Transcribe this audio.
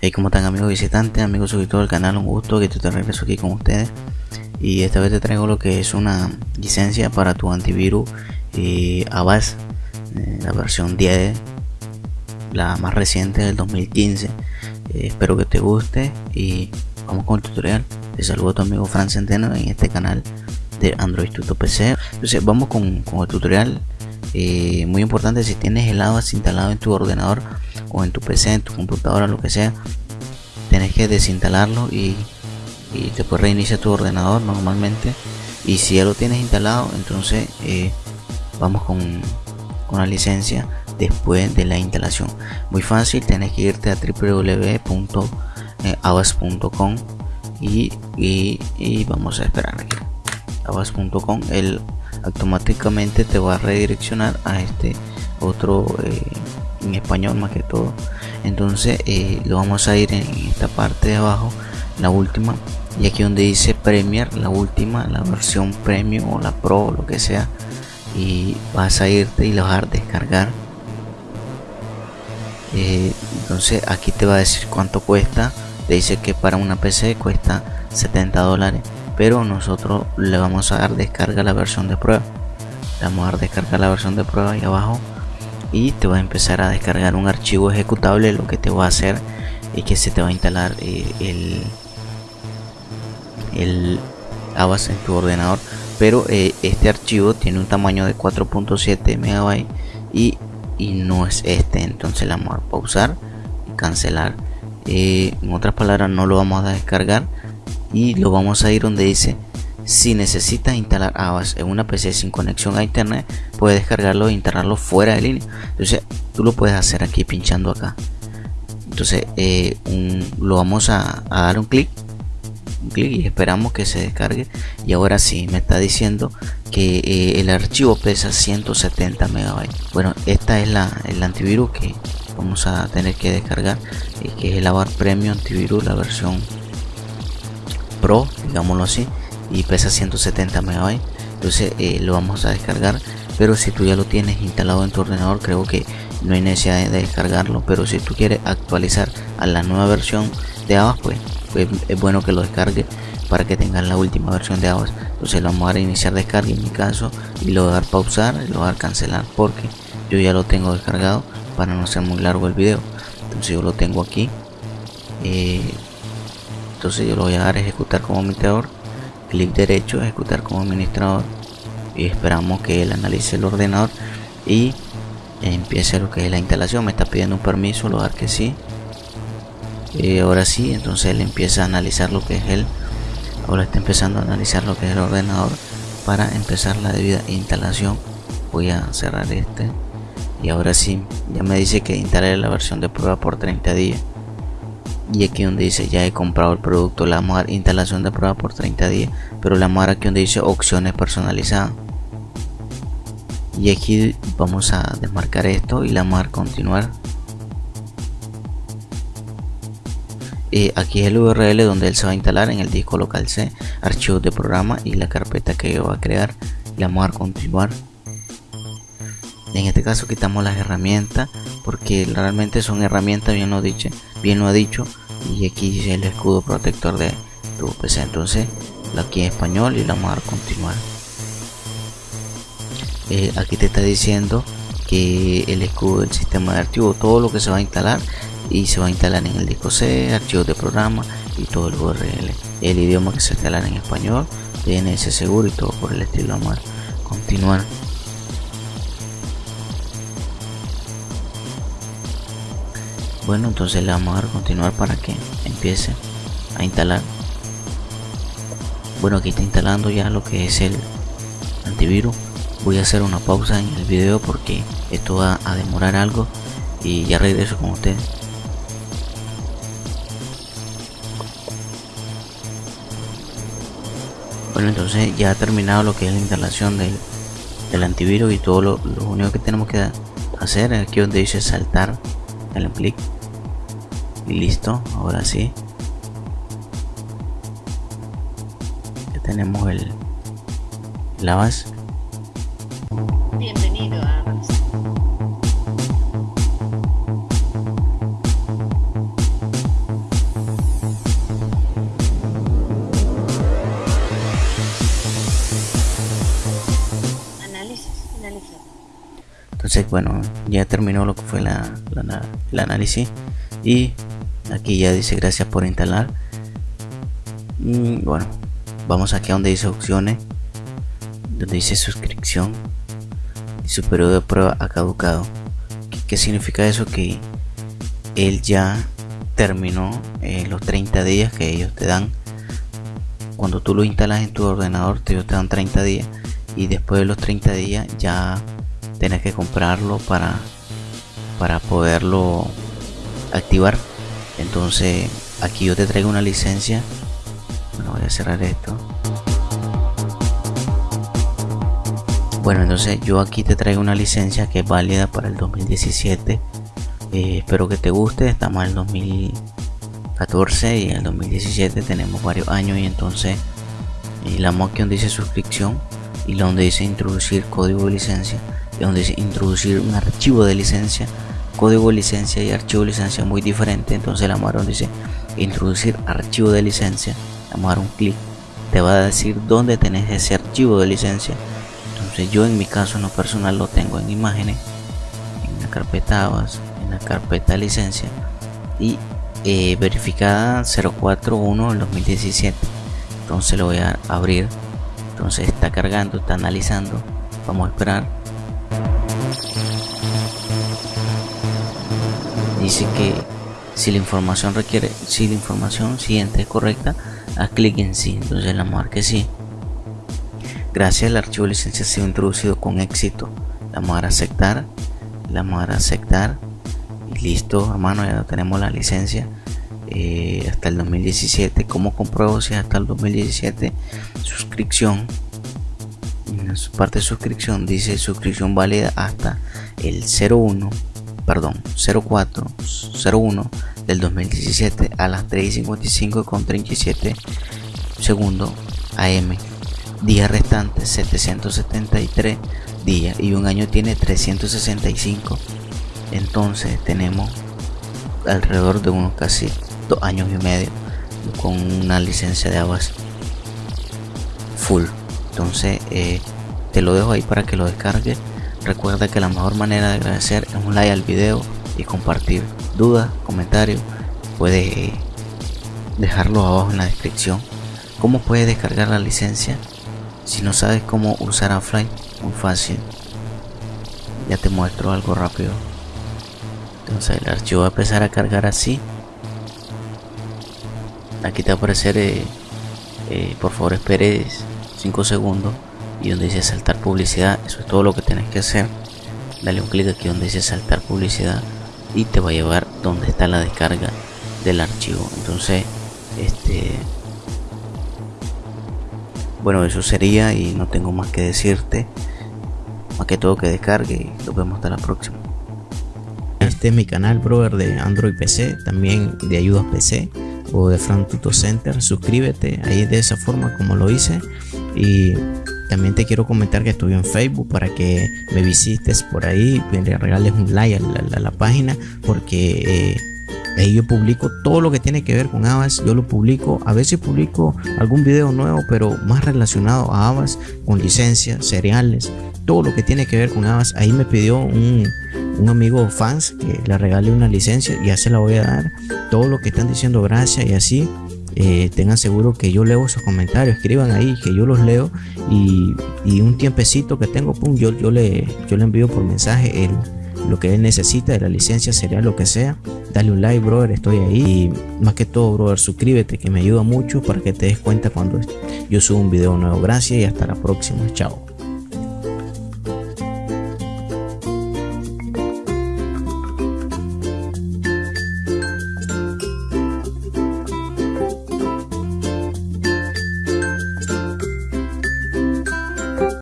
Hey, ¿cómo están amigos visitantes, amigos suscriptores del canal? Un gusto que te regreso aquí con ustedes. Y esta vez te traigo lo que es una licencia para tu antivirus y eh, Avast, eh, la versión 10, la más reciente del 2015. Eh, espero que te guste y vamos con el tutorial. Te saludo a tu amigo Fran Centeno en este canal de Android Tuto PC. Entonces vamos con, con el tutorial. muy importante si tienes el Avast instalado en tu ordenador o en tu PC, en tu computadora, lo que sea, tienes que desinstalarlo y, y después reinicia tu ordenador normalmente. Y si ya lo tienes instalado, entonces eh, vamos con, con la licencia después de la instalación. Muy fácil, tienes que irte a www.avas.com y, y, y, vamos a esperar aquí. avas.com, él automáticamente te va a redireccionar a este otro eh, en español más que todo. Entonces eh, lo vamos a ir en esta parte de abajo la última y aquí donde dice Premier la última la versión premium o la pro lo que sea y vas a irte y lo vas a descargar. Eh, entonces aquí te va a decir cuánto cuesta. Te dice que para una PC cuesta 70 dólares pero nosotros le vamos a dar descarga la versión de prueba. Le vamos a dar descarga la versión de prueba ahí abajo y te va a empezar a descargar un archivo ejecutable lo que te va a hacer es que se te va a instalar eh, el el en tu ordenador. Pero eh, este archivo tiene un tamaño de 4.7 megabytes y, y, no es este. Entonces le vamos a pausar y cancelar. Eh, en otras palabras no lo vamos a descargar y lo vamos a ir donde dice si necesitas instalar Avast en una PC sin conexión a internet, puedes descargarlo e instalarlo fuera de línea. Entonces, tú lo puedes hacer aquí pinchando acá. Entonces, eh, lo vamos a, dar un clic, un clic y esperamos que se descargue. Y ahora sí, me está diciendo que eh, el archivo pesa 170 megabytes. Bueno, esta es la, el antivirus que vamos a tener que descargar, y que es el Avast Premium Antivirus, la versión Pro, digámoslo así y pesa 170 MB entonces eh, lo vamos a descargar pero si tú ya lo tienes instalado en tu ordenador creo que no hay necesidad de descargarlo pero si tú quieres actualizar a la nueva versión de Avast pues, pues es bueno que lo descargue para que tengas la última versión de Avast entonces lo vamos a iniciar descarga en mi caso y lo voy a dar pausar y lo voy a dar cancelar porque yo ya lo tengo descargado para no ser muy largo el video. Entonces yo lo tengo aquí eh, entonces yo lo voy a dar a ejecutar como administrador clic derecho ejecutar como administrador y esperamos que él analice el ordenador y empiece lo que es la instalación. Me está pidiendo un permiso lo dar que sí. Y ahora sí entonces él empieza a analizar lo que es él ahora está empezando a analizar lo que es el ordenador para empezar la debida instalación. Voy a cerrar este y ahora sí ya me dice que instale la versión de prueba por 30 días y aquí donde dice ya he comprado el producto la vamos instalación de prueba por 30 días pero la vamos aquí donde dice opciones personalizadas. Y aquí vamos a desmarcar esto y la vamos a continuar. Eh, aquí es el url donde él se va a instalar en el disco local c archivos de programa y la carpeta que yo va a crear. La vamos a continuar en este caso quitamos las herramientas porque realmente son herramientas bien lo dicho bien lo ha dicho y aquí el escudo protector de tu PC entonces aquí en español y la vamos a continuar. Eh, aquí te está diciendo que el escudo del sistema de archivo todo lo que se va a instalar y se va a instalar en el disco C archivos de programa y todo el URL el idioma que se instalará en español DNS seguro y todo por el estilo. Vamos a continuar bueno entonces le vamos a continuar para que empiece a instalar. Bueno aquí está instalando ya lo que es el antivirus. Voy a hacer una pausa en el video porque esto va a demorar algo y ya regreso con ustedes. Bueno entonces ya ha terminado lo que es la instalación del, antivirus y todo lo, lo único que tenemos que hacer es aquí donde dice saltar el clic y listo ahora sí ya tenemos el lavas Bienvenido a. Análisis finalizado. entonces bueno ya terminó lo que fue la, la- el análisis y aquí ya dice gracias por instalar Mm, bueno vamos aquí a donde dice opciones donde dice suscripción y su periodo de prueba ha caducado. ¿qué, qué significa eso? que él ya terminó eh, los 30 días que ellos te dan. Cuando tú lo instalas en tu ordenador te, te dan 30 días y después de los 30 días ya tenés que comprarlo para para poderlo activar entonces aquí yo te traigo una licencia. Bueno voy a cerrar esto. Bueno entonces yo aquí te traigo una licencia que es válida para el 2017 Eh, espero que te guste. Estamos en el 2014 y en el 2017 tenemos varios años y entonces y la donde dice suscripción y donde dice introducir código de licencia y donde dice introducir un archivo de licencia código licencia y archivo licencia muy diferente entonces la vamos dice introducir archivo de licencia. Vamos a dar un clic te va a decir dónde tenés ese archivo de licencia. Entonces yo en mi caso en lo personal lo tengo en imágenes en la carpeta ABAS en la carpeta licencia y eh, verificada 041 del 2017 entonces lo voy a abrir. Entonces está cargando está analizando. Vamos a esperar dice que si la información requiere si la información siguiente es correcta haz clic en sí. Entonces la marque sí. Gracias al archivo licencia ha sido introducido con éxito. La vamos a a aceptar la vamos a a aceptar. Y listo hermano ya tenemos la licencia. Eh, hasta el 2017 como compruebo si hasta el 2017 suscripción. En su parte de suscripción dice suscripción válida hasta el 01 perdón 04 01 del 2017 a las 3.55 con 37 segundos AM días restantes 773 días y un año tiene 365 entonces tenemos alrededor de unos casi dos años y medio con una licencia de aguas full. Entonces eh, te lo dejo ahí para que lo descargues recuerda que la mejor manera de agradecer es un like al video y compartir. Dudas comentarios puedes dejarlo abajo en la descripción. Cómo puedes descargar la licencia si no sabes cómo usar Afly muy fácil. Ya te muestro algo rápido. Entonces el archivo va a empezar a cargar así. Aquí te va a aparecer eh, eh, por favor esperes 5 segundos y donde dice saltar publicidad eso es todo lo que tienes que hacer. Dale un clic aquí donde dice saltar publicidad y te va a llevar donde está la descarga del archivo. Entonces este bueno eso sería y no tengo más que decirte. Más que todo que descargue y nos vemos hasta la próxima. Este es mi canal brother de android pc también de ayudas pc o de Fran Tuto Center. Suscríbete ahí de esa forma como lo hice. Y también te quiero comentar que estoy en Facebook para que me visites por ahí, le regales un like a la, página porque eh, ahí yo publico todo lo que tiene que ver con Avas. Yo lo publico, a veces publico algún video nuevo, pero más relacionado a Avas, con licencias, cereales, todo lo que tiene que ver con Avas. Ahí me pidió un, un amigo fans que le regale una licencia ya se la voy a dar. Todo lo que están diciendo gracias y así eh, tengan seguro que yo leo esos comentarios, escriban ahí que yo los leo y, y un tiempecito que tengo, pum, yo, yo, le, yo le envío por mensaje el, lo que él necesita de la licencia, sería lo que sea. Dale un like, brother, estoy ahí. Y más que todo, brother, suscríbete que me ayuda mucho para que te des cuenta cuando yo subo un video nuevo. Gracias y hasta la próxima. Chao.